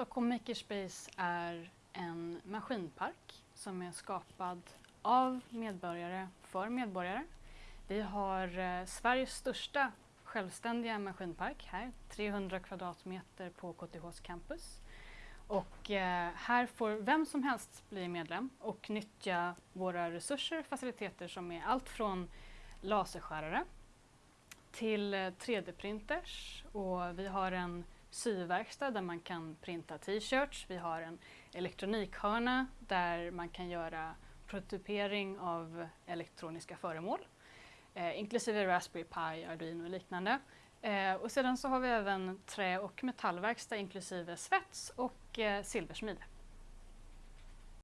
Stockholm Makerspace är en maskinpark som är skapad av medborgare för medborgare. Vi har eh, Sveriges största självständiga maskinpark här, 300 kvadratmeter på KTHs campus. Och eh, här får vem som helst bli medlem och nyttja våra resurser, faciliteter som är allt från laserskärare till eh, 3D-printers och vi har en syverkstad där man kan printa t-shirts. Vi har en elektronikhörna där man kan göra prototypering av elektroniska föremål eh, inklusive Raspberry Pi, Arduino och liknande. Eh, och sedan så har vi även trä och metallverkstad inklusive svets och eh, silversmide.